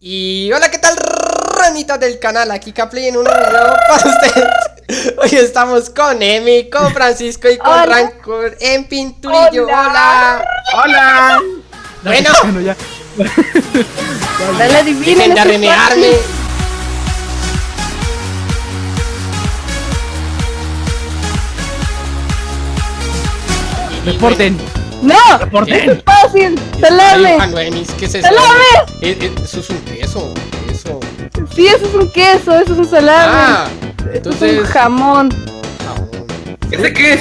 Y hola, ¿qué tal, ranitas del canal? Aquí Capley en un video para ustedes. Hoy estamos con Emi, con Francisco y con Hola. Rancor en Pinturillo. Hola. ¡Hola! Bueno, Bueno, ya. Dale, dejen de. Y Reporten. ¡No! Reporten. ¡Esto es fácil! bueno, ¡Salame! ay, Juan Emis, ¿qué es eso? ¡Salame! Eh, eh, Eso es un queso, queso. Sí, eso es un queso, eso es un salame. Ah, Esto es un jamón. Jabón. ¿Ese qué es?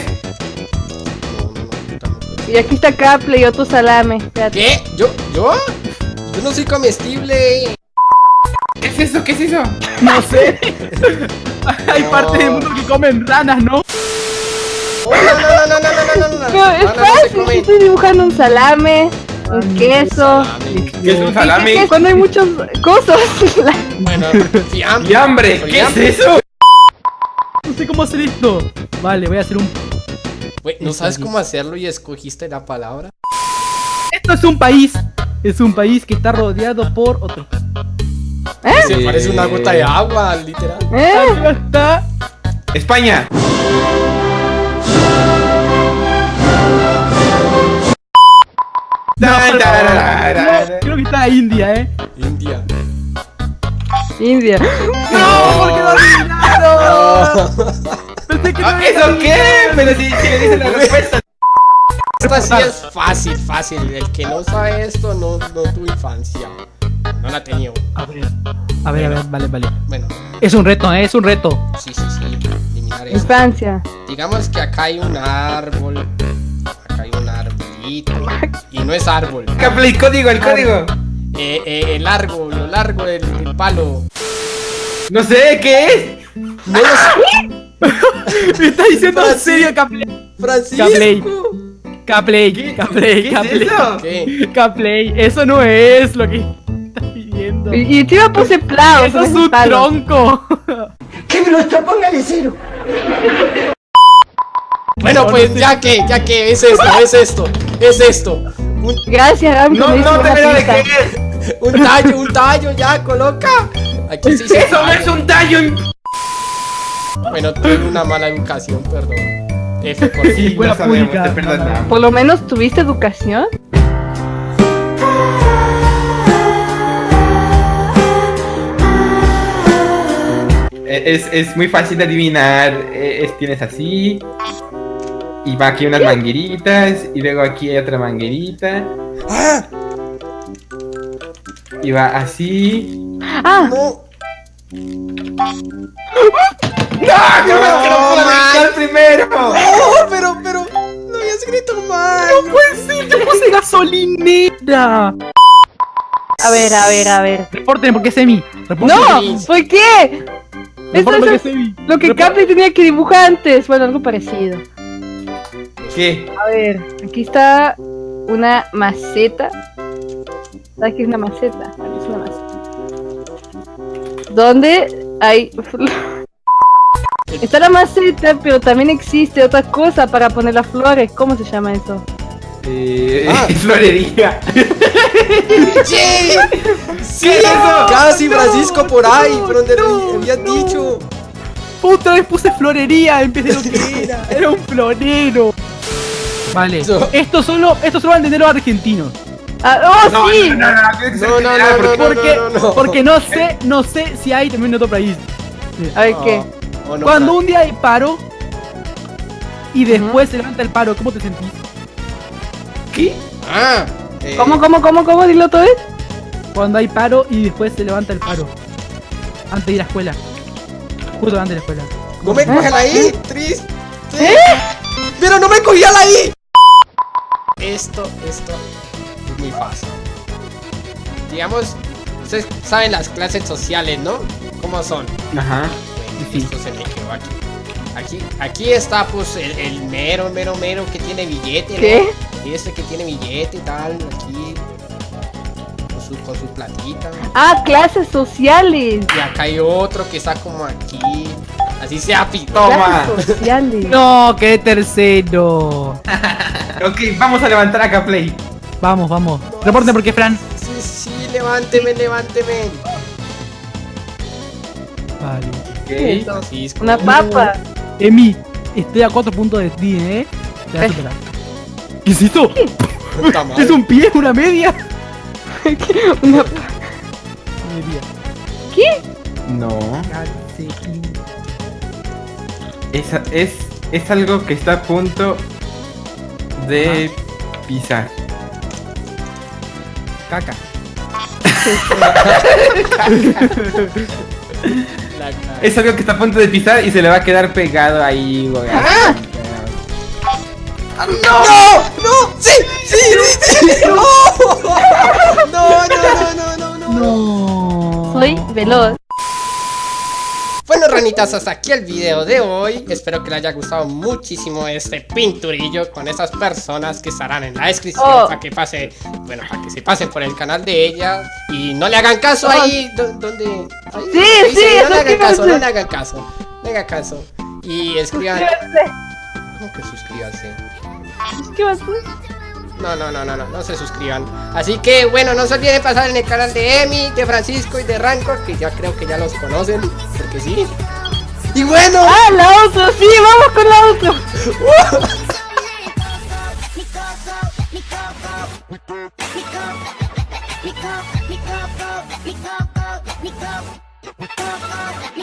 No, no, no, tampoco. Y aquí está Caple y otro salame. Espérate. ¿Qué? ¿Yo? ¿Yo? Yo no soy comestible. ¿Qué es eso? ¿Qué es eso? No sé. Hay No. parte del mundo que comen ranas, ¿no? no, no, no, no, no, no, no. No, estoy dibujando un salame, un queso. ¿Qué es un ¿Qué, cuando hay muchas cosas. Bueno, y hambre. ¿Qué es eso? No sé cómo hacer esto. Vale, voy a hacer un... Güey, ¿no sabes cómo hacerlo y escogiste la palabra? Esto es un país. Es un país que está rodeado por otro. ¿Eh? Se parece una gota de agua, literal. ¿Eh? Está... España. No, da, creo, que está India, ¿eh? India. India. ¡No! ¿Por qué no adivinaron? Pensé que no Ah, ¿Eso qué? Pero si, si le dicen la respuesta. Esta sí es fácil, fácil. El que no sabe esto no, no tuvo infancia. No la tenía. A ver, a ver, a ver, vale, vale. Bueno, Es un reto, ¿eh? Es un reto. sí, sí, sí. Eliminar esto. Infancia. Digamos que acá hay un árbol. Arbolito. Y no es árbol. Capley, código, el código. Eh, eh, el largo, lo largo del, del palo. No sé, ¿qué es? No lo sé. Me está diciendo en serio, Capley. Francisco. Capley, ¿Qué, Capley, ¿qué Capley. es eso? ¿Qué? Capley, eso no es lo que estás pidiendo. Y, y encima puse plao. Eso es un tronco. Bueno, No, pues no sé. ya que, ya que es esto, es esto, es esto. Un, Gracias, Ram, No, no te veo de qué es. un tallo, un tallo, ya, coloca. Aquí sí se Eso no es un tallo. Bueno, tuve una mala educación, perdón. F por Sí, lo sabemos, pública. te perdonamos. Por lo menos tuviste educación. Eh, Es, es muy fácil de adivinar. Eh, es- tienes así. Y va aquí unas mangueritas. Y luego aquí hay otra manguerita. ¡Ah! Y va así. Ah, No. ¡Ah! ¡No, no, no primero! No, pero, pero, no había escrito mal. Pues sí, yo puse gasolinera. a ver, a ver, a ver. Reporten porque es semi. ¡No! ¿Por qué? Porque es lo que Caple tenía que dibujar antes. Bueno, algo parecido. ¿Qué? A ver, aquí está una maceta. ¿Sabes qué es una maceta? Aquí es una maceta. Donde hay... Está la maceta, pero también existe otra cosa para poner las flores. ¿Cómo se llama eso? Eh, Ah. florería. ¡Sí! ¡Sí! ¿Qué es eso? Casi Francisco por ahí, por donde lo habías dicho. Otra vez puse florería en vez de lo que era. Era un florero. Vale. Eso. Esto solo, esto solo van a entender los argentinos. Ah, ¡Oh, No, sí! no, no, no, No, no, general, no, porque- no, Porque, no, no. porque no sé, no sé si hay también en otro país. A ver, ¿qué? Oh, no, Cuando un día hay paro y después se levanta el paro, ¿cómo te sentís? ¿Qué? Ah, eh, ¿Cómo, cómo, cómo, cómo? Dilo otra vez. Cuando hay paro y después se levanta el paro. Antes de ir a la escuela. Justo antes de la escuela. No me coge la I, triste. ¿Eh? Pero no me cogía la I. Esto, esto es muy fácil. Digamos, ustedes saben las clases sociales, ¿no? ¿Cómo son? Ajá. Bueno, esto se me quedó aquí. Aquí, aquí está pues el, el mero, mero, mero que tiene billete, ¿no? ¿Qué? Y este que tiene billete y tal, aquí. Con su, con su platita. Ah, clases sociales. Y acá hay otro que está como aquí. Así sea pi- Toma. Clases sociales. No, qué tercero. Ok, vamos a levantar acá Play. Vamos, vamos. Reporten porque Fran. Sí, sí, levánteme, levánteme. Vale. Ok. Francisco. Una papa. Emi, estoy a 4 puntos de ti, ¿eh? Te vas a Eh. superar. ¿Qué es esto? ¿Es un pie? ¿Una media? Una Media. ¿Qué? No. Calcetín. Es, es, es algo que está a punto de pisar. Caca. Es algo que está a punto de pisar y se le va a quedar pegado ahí, güey. ¡No! ¡No! ¡Sí! ¡Sí! ¡Sí! No, no, no, no, no, no. No. Soy veloz. Bueno, ranitas, hasta aquí el video de hoy. Espero que les haya gustado muchísimo este pinturillo con esas personas que estarán en la descripción Oh. para que pase, bueno, para que se pasen por el canal de ella y no le hagan caso ahí do- donde. ahí Sí, sí, no le hagan caso, no le hagan caso, no le hagan caso y escriban. Suscríbanse. ¿Cómo que suscríbanse? Suscríbanse. No, no, no, no, no, no se suscriban. Así que bueno, no se olviden pasar en el canal de Emi, de Francisco y de Rancor, que ya creo que ya los conocen, porque sí. Y bueno, Ah, la otra, sí, vamos con la otra.